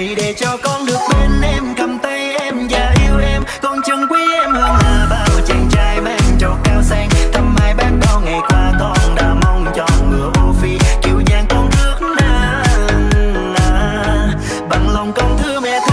hãy để cho con được bên em cầm tay em và yêu em. Con chân quý em hơn là bao chàng trai mang trầu cao sang. Thăm hai bác bao ngày qua con đã mong cho ngựa ô phi. Kiều giang con rước na, bằng lòng con thương mẹ thương